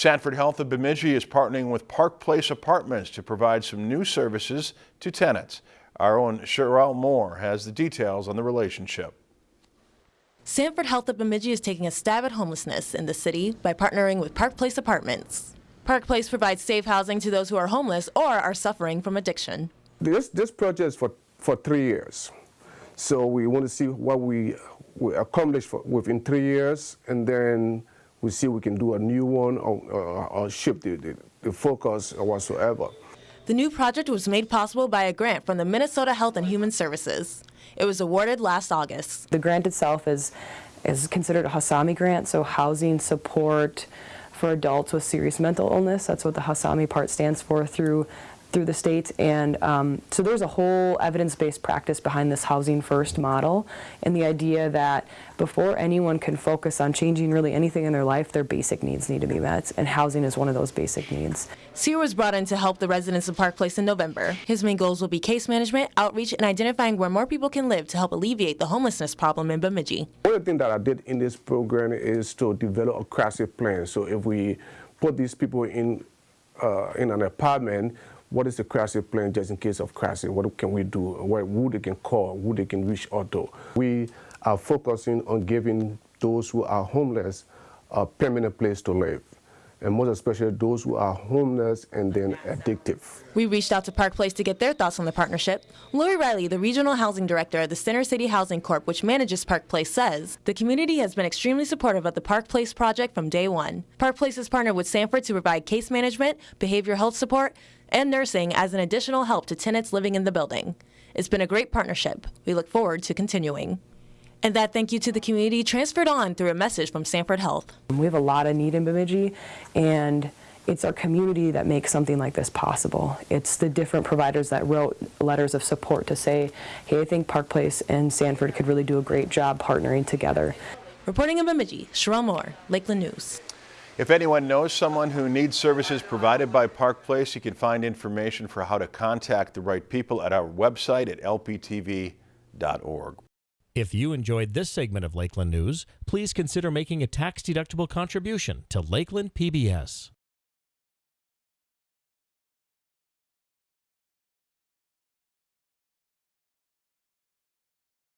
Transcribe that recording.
Sanford Health of Bemidji is partnering with Park Place Apartments to provide some new services to tenants. Our own Sherelle Moore has the details on the relationship. Sanford Health of Bemidji is taking a stab at homelessness in the city by partnering with Park Place Apartments. Park Place provides safe housing to those who are homeless or are suffering from addiction. This, this project is for, for three years. So we want to see what we, we accomplish for, within three years, and then we see we can do a new one or, or, or shift the, the, the focus or whatsoever. The new project was made possible by a grant from the Minnesota Health and Human Services. It was awarded last August. The grant itself is, is considered a HASAMI grant, so housing support for adults with serious mental illness. That's what the HASAMI part stands for through through the state and um, so there's a whole evidence-based practice behind this housing first model and the idea that before anyone can focus on changing really anything in their life their basic needs need to be met and housing is one of those basic needs. Sear was brought in to help the residents of Park Place in November. His main goals will be case management, outreach, and identifying where more people can live to help alleviate the homelessness problem in Bemidji. One of the things that I did in this program is to develop a crisis plan. So if we put these people in uh, in an apartment, what is the crisis plan just in case of crisis? What can we do? Where, who they can call, who they can reach out to? We are focusing on giving those who are homeless a permanent place to live and most especially those who are homeless and then addictive. We reached out to Park Place to get their thoughts on the partnership. Lori Riley, the regional housing director of the Center City Housing Corp, which manages Park Place, says the community has been extremely supportive of the Park Place project from day one. Park Place has partnered with Sanford to provide case management, behavioral health support, and nursing as an additional help to tenants living in the building. It's been a great partnership. We look forward to continuing. And that thank you to the community transferred on through a message from Sanford Health. We have a lot of need in Bemidji, and it's our community that makes something like this possible. It's the different providers that wrote letters of support to say, hey, I think Park Place and Sanford could really do a great job partnering together. Reporting in Bemidji, Sherelle Moore, Lakeland News. If anyone knows someone who needs services provided by Park Place, you can find information for how to contact the right people at our website at lptv.org. If you enjoyed this segment of Lakeland News, please consider making a tax-deductible contribution to Lakeland PBS.